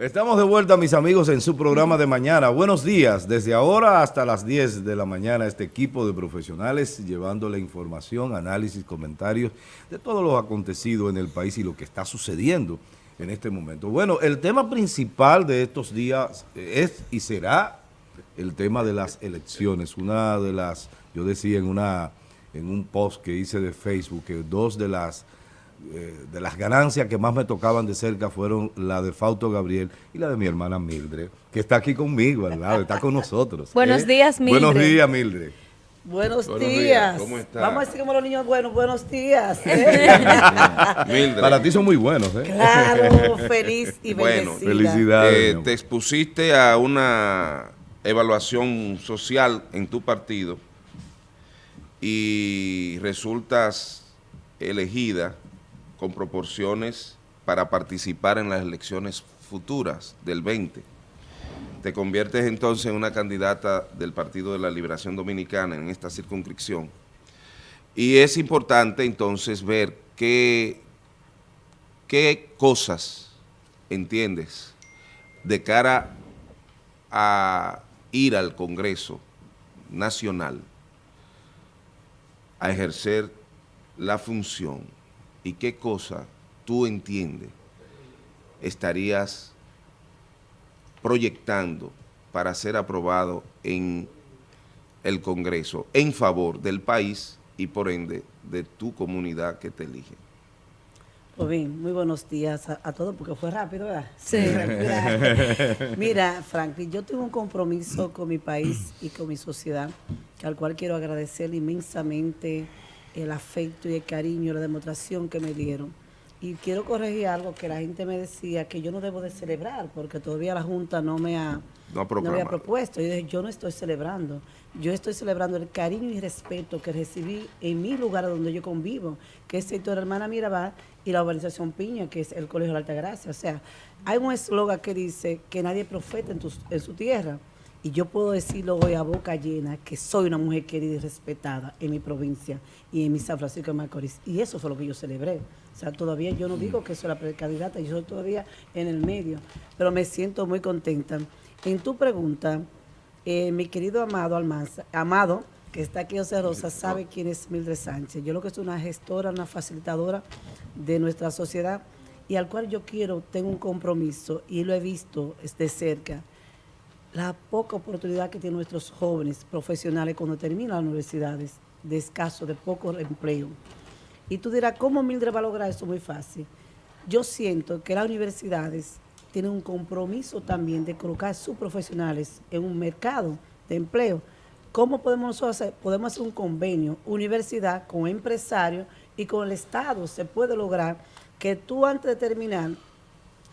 Estamos de vuelta, mis amigos, en su programa de mañana. Buenos días. Desde ahora hasta las 10 de la mañana, este equipo de profesionales llevándole información, análisis, comentarios de todo lo acontecido en el país y lo que está sucediendo en este momento. Bueno, el tema principal de estos días es y será el tema de las elecciones. Una de las, yo decía en, una, en un post que hice de Facebook, que dos de las eh, de las ganancias que más me tocaban de cerca fueron la de Fausto Gabriel y la de mi hermana Mildred, que está aquí conmigo al lado, está con nosotros. buenos ¿eh? días, Mildred. Buenos días, Mildred. Buenos, días. ¿Cómo estás? Vamos a decir como los niños buenos, buenos días. Mildred. Para ti son muy buenos, ¿eh? Claro, feliz y bueno, felicidades. te expusiste a una evaluación social en tu partido y resultas elegida con proporciones para participar en las elecciones futuras del 20. Te conviertes entonces en una candidata del Partido de la Liberación Dominicana en esta circunscripción. Y es importante entonces ver qué, qué cosas entiendes de cara a ir al Congreso Nacional a ejercer la función y qué cosa tú entiendes estarías proyectando para ser aprobado en el Congreso en favor del país y por ende de tu comunidad que te elige. Pues bien, muy buenos días a, todos, porque fue rápido, ¿verdad? Sí. Mira, Franklin, yo tengo un compromiso con mi país y con mi sociedad, al cual quiero agradecer inmensamente el afecto y el cariño, la demostración que me dieron. Y quiero corregir algo que la gente me decía, que yo no debo de celebrar, porque todavía la Junta no me ha, no, había propuesto. Yo dije, yo no estoy celebrando. Yo estoy celebrando el cariño y respeto que recibí en mi lugar donde yo convivo, que es sector Hermana Mirabal y la urbanización Piña, que es el Colegio de la Altagracia. O sea, hay un eslogan que dice que nadie profeta en, en su tierra. Y yo puedo decirlo hoy a boca llena que soy una mujer querida y respetada en mi provincia y en mi San Francisco de Macorís. Y eso fue lo que yo celebré. O sea, todavía yo no digo que soy la precandidata, yo soy todavía en el medio. Pero me siento muy contenta. En tu pregunta, eh, mi querido Amado Almanza, Amado, que está aquí José Rosa, sabe quién es Mildred Sánchez. Yo lo que soy una gestora, una facilitadora de nuestra sociedad y al cual yo quiero, tengo un compromiso y lo he visto de cerca la poca oportunidad que tienen nuestros jóvenes profesionales cuando terminan las universidades, de escaso, de poco empleo. Y tú dirás, ¿cómo Mildred va a lograr eso? Muy fácil. Yo siento que las universidades tienen un compromiso también de colocar sus profesionales en un mercado de empleo. ¿Cómo podemos nosotros hacer? Podemos hacer un convenio, universidad con empresarios y con el Estado. Se puede lograr que tú antes de terminar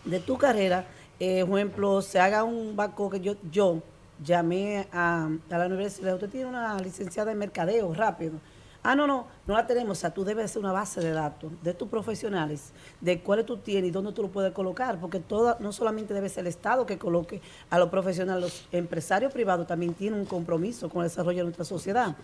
de tu carrera eh, ejemplo, se haga un banco que yo, yo llamé a, la universidad, usted tiene una licenciada en mercadeo, rápido. Ah, no, no, no la tenemos. O sea, tú debes hacer una base de datos de tus profesionales, de cuáles tú tienes y dónde tú lo puedes colocar, porque todo, no solamente debe ser el Estado que coloque a los profesionales, los empresarios privados también tienen un compromiso con el desarrollo de nuestra sociedad.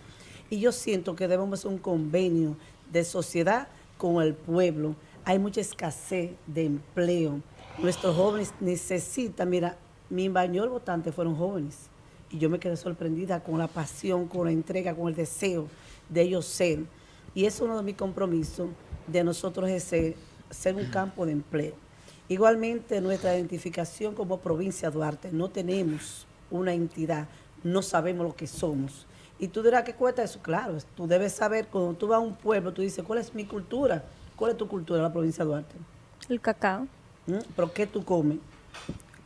Y yo siento que debemos hacer un convenio de sociedad con el pueblo. Hay mucha escasez de empleo Nuestros jóvenes necesitan, mira, mi mayor votante fueron jóvenes y yo me quedé sorprendida con la pasión, con la entrega, con el deseo de ellos ser. Y es uno de mis compromisos de nosotros es ser, un campo de empleo. Igualmente nuestra identificación como provincia Duarte, no tenemos una entidad, no sabemos lo que somos. Y tú dirás, ¿qué cuesta eso? Claro, tú debes saber, cuando tú vas a un pueblo, tú dices, ¿cuál es mi cultura? ¿Cuál es tu cultura, la provincia de Duarte? El cacao. ¿Mm? ¿Pero qué tú comes?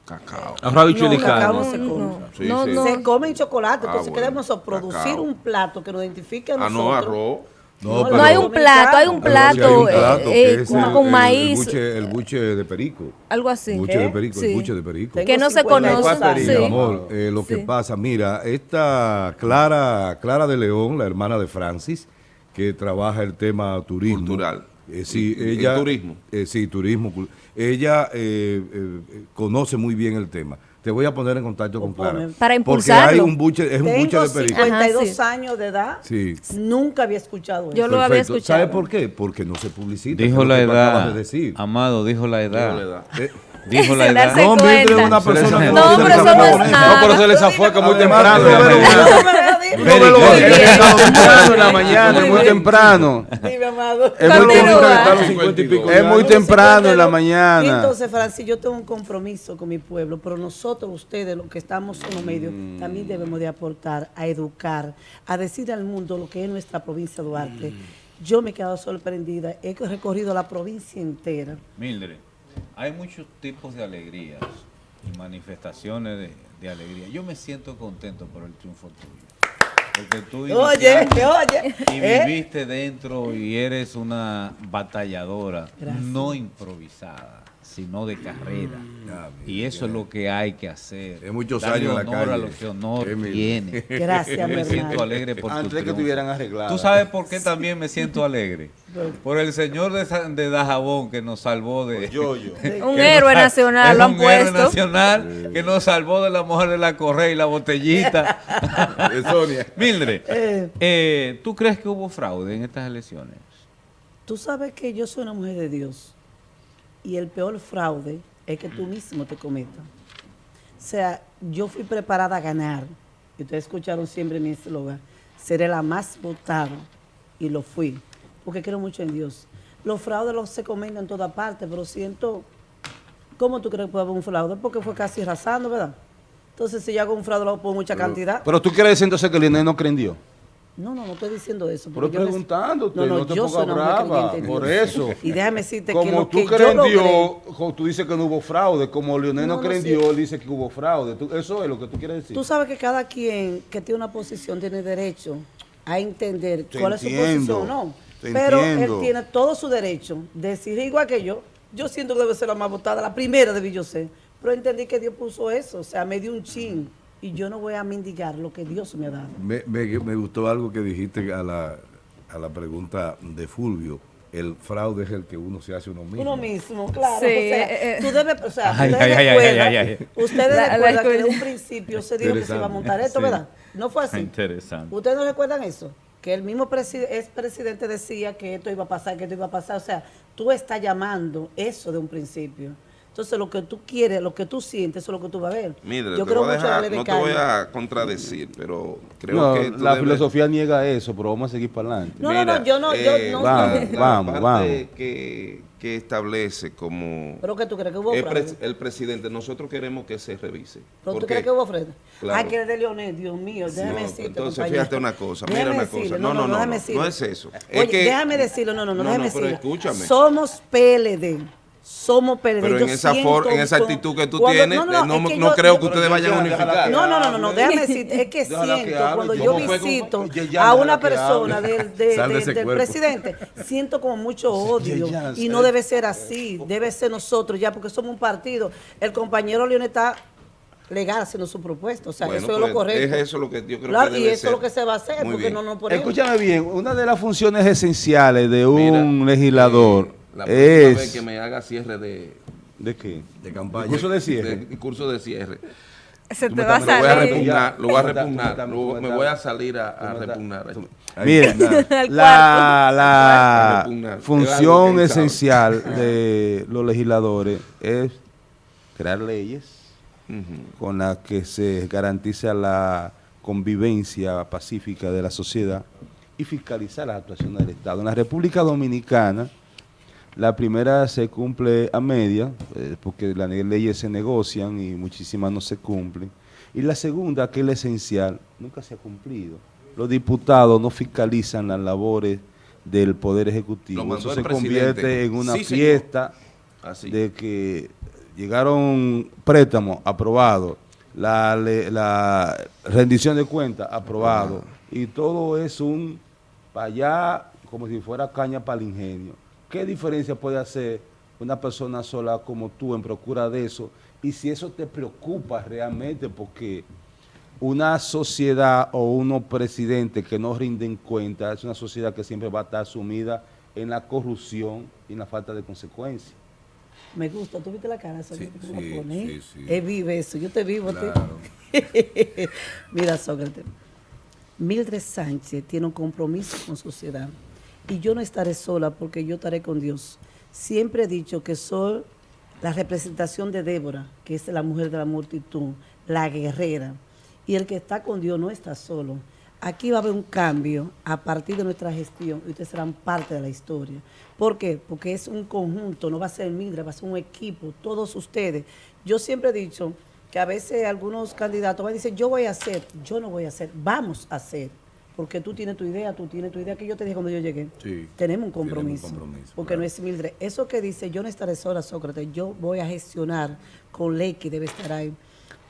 Cacao. Arroz y no, cacao no se come. No, no, Se come chocolate. Ah, entonces queremos producir un plato que nos identifique a nosotros. Ah, no, arroz. No, no, hay un plato, hay un plato, un plato eh, con, maíz. El buche, el buche, de perico. Algo así. Buche de perico, el buche de perico. que no se conoce. Sí. amor, eh, lo que pasa, mira, esta Clara, Clara de León, la hermana de Francis, que trabaja el tema turismo. Cultural. Eh, sí, ella, turismo. Eh, sí, turismo. Ella eh, eh, conoce muy bien el tema. Te voy a poner en contacto con Clara. Para impulsarlo. Porque hay un buche, es un buche de perico. 52 años de edad. Sí. Nunca había escuchado eso. Yo lo había escuchado. ¿Sabe por qué? Porque no se publicita. Dijo la edad. Amado, dijo la edad. Eh, Dijo la edad. darse No, Mildred es cuenta. una persona que No, pero no es fama. nada. No, pero se les que muy Además, temprano. Muy bien. Temprano en la mañana, es muy temprano. dime, amado. Es muy, Continúa. temprano. está a los 50 y pico es muy años. temprano en la mañana. Entonces, Francis, yo tengo un compromiso con mi pueblo, pero nosotros, ustedes, los que estamos en los medios, Mm. también debemos de aportar, a educar, a decir al mundo lo que es nuestra provincia de Duarte. Mm. Yo me he quedado sorprendida, he recorrido la provincia entera. Mildred, hay muchos tipos de alegrías y manifestaciones de, de alegría. Yo me siento contento por el triunfo tuyo. Porque tú Oye, oye, y ¿eh? viviste dentro y eres una batalladora, Gracias. no improvisada, sino de carrera. Ah, Y eso es lo que hay que hacer. Es muchos Darle años en la honor a calle. lo que honor tiene. Gracias, me siento hermano. alegre por tu Antes de que triunfo. estuvieran arregladas. ¿Tú sabes por qué también me siento alegre? Por el señor de, de Dajabón que nos salvó de... Yo, yo. Un héroe nos- nacional, es lo han un héroe nacional que nos salvó de la mujer de la correa y la botellita. De Sonia. Mildred, Eh. eh, ¿tú crees que hubo fraude en estas elecciones? Tú sabes que yo soy una mujer de Dios y el peor fraude es que tú mismo te cometas. O sea, yo fui preparada a ganar. Y ustedes escucharon siempre mi eslogan. Seré la más votada. Y lo fui. Porque creo mucho en Dios. Los fraudes los se cometen en toda parte, pero siento... ¿Cómo tú crees que puede haber un fraude? Porque fue casi arrasando, ¿verdad? Entonces, si yo hago un fraude, lo hago por mucha cantidad. Pero tú quieres decir entonces que Lionel no cree en Dios. No, no, no estoy diciendo eso. Pero me- preguntándote, no te pongas brava, por eso. Y déjame decirte que Como lo tú que crees yo como tú dices que no hubo fraude, como Lionel no, No, cree en. Dios, él dice que hubo fraude. Tú- eso es lo que tú quieres decir. tú sabes que cada quien que tiene una posición tiene derecho a entender Te cuál es su posición o no. Pero entiendo. él tiene todo su derecho de decir igual que yo. Yo siento que debe ser la más votada, la primera yo ser. Pero entendí que Dios puso eso, o sea, me dio un chin. Y yo no voy a mendigar lo que Dios me ha dado. Me, me- me gustó algo que dijiste a la, a la pregunta de Fulvio. El fraude es el que uno se hace uno mismo. Uno mismo, claro. Sí, o sea, tú debes, o sea, Ay, ustedes ay, ay, ay, recuerdan, ay, ay. ustedes La- la recuerdan que de escuela. un principio se dijo que se iba a montar esto, Sí. ¿verdad? No fue así. Interesante. ¿Ustedes no recuerdan eso? Que el mismo presi- expresidente decía que esto iba a pasar, que esto iba a pasar. O sea, tú estás llamando eso de un principio. Entonces, lo que tú quieres, lo que tú sientes, eso es lo que tú vas a ver. Mira, Yo te creo voy a mucho la dejar- ley de no te voy a contradecir, pero creo No, que la debes- filosofía niega eso, pero vamos a seguir para adelante. No, no, no, yo no- yo no- Vamos, la vamos, parte vamos. Que, que establece como ¿Pero qué tú crees que hubo el, pres- el presidente, nosotros queremos que se revise. ¿Pero tú crees que hubo fraude? Claro. Ay, que es de Leonel, Dios mío, déjame No, decirte, entonces, compañero. fíjate una cosa, mira una decirle, cosa. No, no, no, déjame no, decirle. no es eso. Es Oye, que- déjame decirlo, no, no, no, No, déjame no, pero decirlo. escúchame. Somos PLD. Somos PLD. Pero Yo en esa for- en esa actitud que tú cuando- tienes, no, no, no, es no, que no yo- creo que ustedes vayan a unificar. No, no, no, no, déjame decir, es que siento, cuando yo como- visito a una persona del, de- Sal de de- ese del presidente, siento como mucho odio y no eh. debe ser así, debe ser nosotros ya, porque somos un partido. El compañero León está legal haciendo su propuesta, o sea, Bueno, eso es pues, lo correcto. Es eso lo que yo creo Claro, que y debe eso ser. es lo que se va a hacer, Muy porque bien. no nos ponemos. Escúchame bien, una de las funciones esenciales de un Mira, legislador la próxima vez es... que me haga cierre de, ¿De qué? De campaña. Curso de cierre. de curso de cierre. Se te va a estás- Lo voy a salir. repugnar, lo voy a repugnar, me voy a salir a, a repugnar. Al la, la función esencial de los legisladores es crear leyes con las que se garantiza la convivencia pacífica de la sociedad y fiscalizar las actuaciones del Estado. En la República Dominicana, la primera se cumple a media, eh, porque las leyes se negocian y muchísimas no se cumplen. Y la segunda, que es la esencial, nunca se ha cumplido. Los diputados no fiscalizan las labores del Poder Ejecutivo. Eso se convierte presidente. en una Sí, fiesta Así. de que llegaron préstamos aprobados, la, la rendición de cuentas aprobado, y todo es un para allá como si fuera caña para el ingenio. ¿Qué diferencia puede hacer una persona sola como tú en procura de eso? Y si eso te preocupa realmente, porque una sociedad o unos presidentes que no rinden cuenta es una sociedad que siempre va a estar sumida en la corrupción y en la falta de consecuencias. Me gusta, ¿tú viste la cara? Sócrates, Sí, sí, sí, sí. Él vive eso, yo te vivo a ti. Claro. Mira, Sócrates, Mildred Sánchez tiene un compromiso con sociedad y yo no estaré sola porque yo estaré con Dios. Siempre he dicho que soy la representación de Débora, que es la mujer de la multitud, la guerrera. Y el que está con Dios no está solo. Aquí va a haber un cambio a partir de nuestra gestión y ustedes serán parte de la historia. ¿Por qué? Porque es un conjunto, no va a ser Mildred, va a ser un equipo, todos ustedes. Yo siempre he dicho que a veces algunos candidatos van a decir, yo voy a hacer, yo no voy a hacer, vamos a hacer. Porque tú tienes tu idea, tú tienes tu idea, que yo te dije cuando yo llegué. Sí, tenemos un tenemos un compromiso. compromiso, porque claro. no es Mildred. Eso que dice, yo no estaré sola, Sócrates, yo voy a gestionar con ley que debe estar ahí.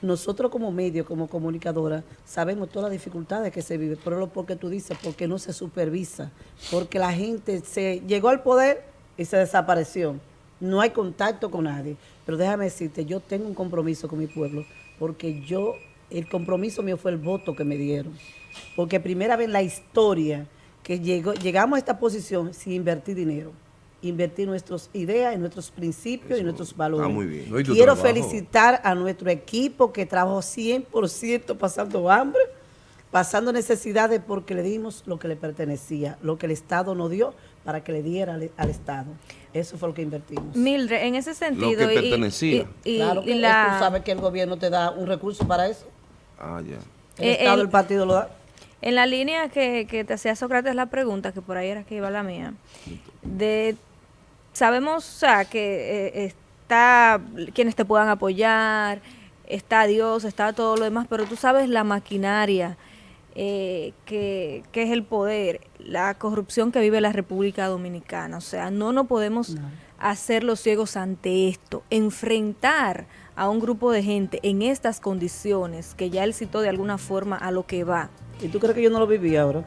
Nosotros como medio, como comunicadora, sabemos todas las dificultades que se vive, pero lo porque tú dices, porque no se supervisa, porque la gente se llegó al poder y se desapareció. No hay contacto con nadie. Pero déjame decirte, yo tengo un compromiso con mi pueblo, porque yo, el compromiso mío fue el voto que me dieron. Porque primera vez en la historia que llegó, llegamos a esta posición sin invertir dinero. Invertir nuestras ideas, en nuestros principios y nuestros valores. está muy bien. No, y Quiero trabajo. felicitar a nuestro equipo que trabajó 100% pasando hambre, pasando necesidades porque le dimos lo que le pertenecía, lo que el Estado nos dio para que le diera al, al Estado. Eso fue lo que invertimos. Mildred, en ese sentido. que y- pertenecía. Y, y- claro y que la, tú sabes que el gobierno te da un recurso para eso. Ah, ya. El Eh, Estado, el- el partido lo da. En la línea que, que te hacía Sócrates la pregunta, que por ahí era que iba la mía, de sabemos o sea, que eh, está quienes te puedan apoyar, está Dios, está todo lo demás, pero tú sabes la maquinaria eh, que, que es el poder, la corrupción que vive la República Dominicana. O sea, no nos podemos hacer los ciegos ante esto, enfrentar a un grupo de gente en estas condiciones, que ya él citó de alguna forma a lo que va. ¿Y tú crees que yo no lo viví ahora?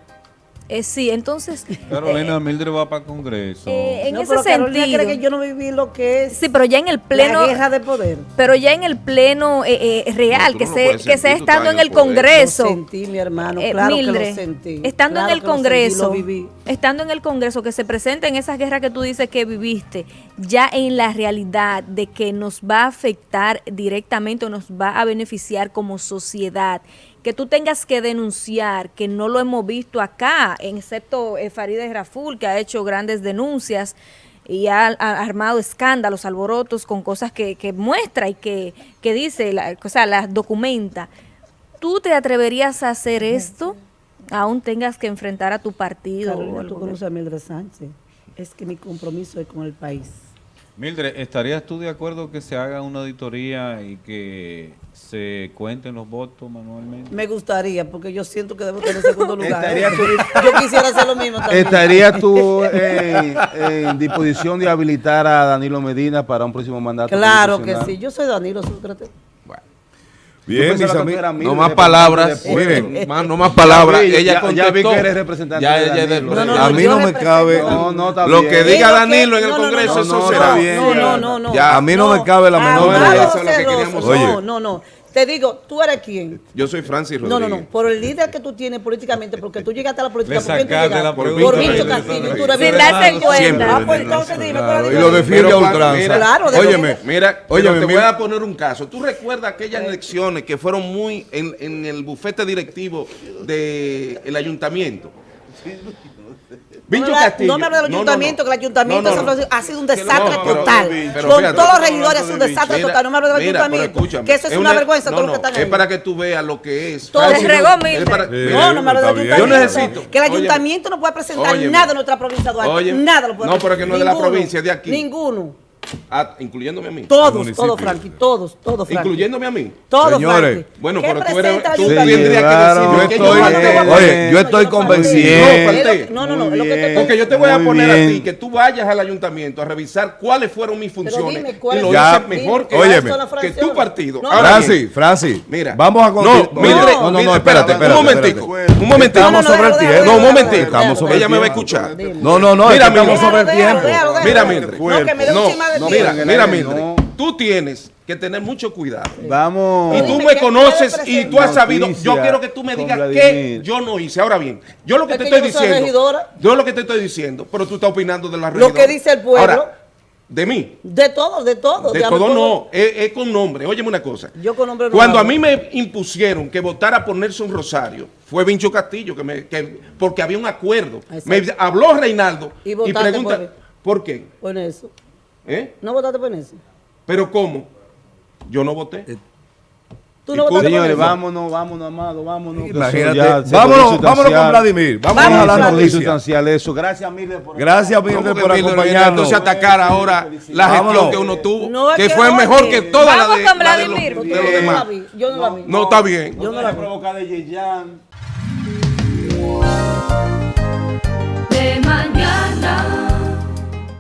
Eh, sí, entonces, Carolina Mildred va para Congreso. eh, en no, ese pero Carolina sentido, cree que yo no viví lo que es sí, pero ya en el pleno, la guerra de poder. pero ya en el pleno eh, eh, real, No, que no se, que sea estando en el el poder. Congreso, Lo sentí, mi hermano, eh, claro Mildred, que lo sentí. estando claro en el que lo sentí, Congreso, lo viví. estando en el Congreso, que se presenten esas guerras que tú dices que viviste, ya en la realidad de que nos va a afectar directamente o nos va a beneficiar como sociedad, que tú tengas que denunciar, que no lo hemos visto acá, excepto eh, Farideh Raful, que ha hecho grandes denuncias y ha, ha armado escándalos, alborotos con cosas que, que muestra y que, que dice, la, o sea, las documenta. ¿Tú te atreverías a hacer esto? Aún tengas que enfrentar a tu partido. Carolina, tú conoces a Mildred Sánchez. Es que mi compromiso es con el país. Mildred, ¿estarías tú de acuerdo que se haga una auditoría y que se cuenten los votos manualmente? Me gustaría, porque yo siento que debo tener segundo lugar. Estaría tú- yo quisiera hacer lo mismo también. ¿Estarías tú en, en disposición de habilitar a Danilo Medina para un próximo mandato? Claro que sí. Yo soy Danilo Sócrates. Bien, mis amigos. No más palabras, miren, más- no más palabras. Ya vi, ella ya- ya vi contestó. que eres representante Ya de ella es del Danilo. No, no, A mí no me cabe- No, no, está Lo bien. que diga Digo Danilo en el no, no, no, Congreso, no, eso no, será no, bien. No, no, no. A mí no me cabe la menor. Eso es lo que celoso. queríamos saber. No, no, no. Te digo, ¿tú eres quién? Yo soy Francis No, Rodríguez. no, no. Por el líder que tú tienes políticamente, porque tú llegaste a la política. ¿Por quién tú llegaste? la Por Víctor Castillo. Tú eres Sin mi darse cuenta. Siempre, Ah, pues entonces dime, Claro, ¿cuál es y lo defiende a ultranza. mira, Claro, de óyeme, lo Mira, Óyeme, te mira. voy a poner un caso. ¿Tú recuerdas aquellas elecciones que fueron muy en, en el bufete directivo del ayuntamiento? No, me- Castillo. no me hablo del no, ayuntamiento, no. que el ayuntamiento No, de no, San no. Francisco ha sido un desastre pero- total. pero Con fíjate. todos los regidores ha sido un desastre Mira, total. No me hablo del ayuntamiento. escúchame, Que eso es, una, vergüenza no, todo no, lo que están Es ahí. para que tú veas lo que es. Todo. Se regó. Es para- Sí. mira, No, no me hablo del ayuntamiento. Yo necesito- Que el ayuntamiento no puede presentar nada en nuestra provincia de Duarte. Nada lo puede No, pero que no es de la provincia, es de aquí. Ninguno. Ah, incluyéndome a mí. Todos, todos, Frankie. Todos, todos, Frankie. Incluyéndome a mí. Todos, Señores. Frankie. Bueno, ¿Qué pero tú eres- tú tendrías que decirme Yo que estoy, yo a- oye, yo estoy convencido. No. No, no, no. Lo que te Porque yo te voy a poner a bien. ti que tú vayas al ayuntamiento a revisar cuáles fueron mis funciones dime, ¿cuál y lo Ya, hice mejor que, óyeme. que tu partido. No, Francis, Francis, Mira, vamos a continuar. No, no, no, espérate, espérate. Un momentico, un momentico. Estamos sobre el tiempo. No, un momentico. Ella el me va a escuchar. No, no, no, estamos sobre el tiempo. Mira, Mildred. No, que me dé un de no, mira, mira, Mildred. No. Tú tienes que tener mucho cuidado. Vamos. Y tú ¿qué me conoces y tú has sabido. Yo quiero que tú me con digas qué yo no hice. Ahora bien, yo lo que Es te que estoy diciendo. Yo lo que te estoy diciendo, pero tú estás opinando de la Lo regidora. que dice el pueblo. Ahora, de mí. De todo, de todo. De dígame todo no, es, es con nombre. Óyeme una cosa. Yo con nombre no Cuando a mí me impusieron que votara por Nelson Rosario, fue Vincho Castillo, que me, que- porque había un acuerdo. Exacto. Me habló Reinaldo Y y, pregunta, por. ¿por qué? Por eso. ¿Eh? ¿No votaste por eso? Pero ¿cómo? Yo no voté. Tú Y no votaste por Señores, eso. vámonos, vámonos, amado, vámonos. Imagínate. ya Vámonos, vámonos con. Vladimir. Vamos Vamos, a volvió noticia. sustancial eso. Gracias, Miller, por Gracias, ¿Cómo Mildred, que por acompañarnos. Entonces atacar ahora la gestión Vámonos. que uno tuvo, No, que que fue oye, mejor que toda la vamos de, con de los, Vladimir, de los demás. yo no la vi. No, está bien. Yo no la vi. provocar de Yeyan. De mañana.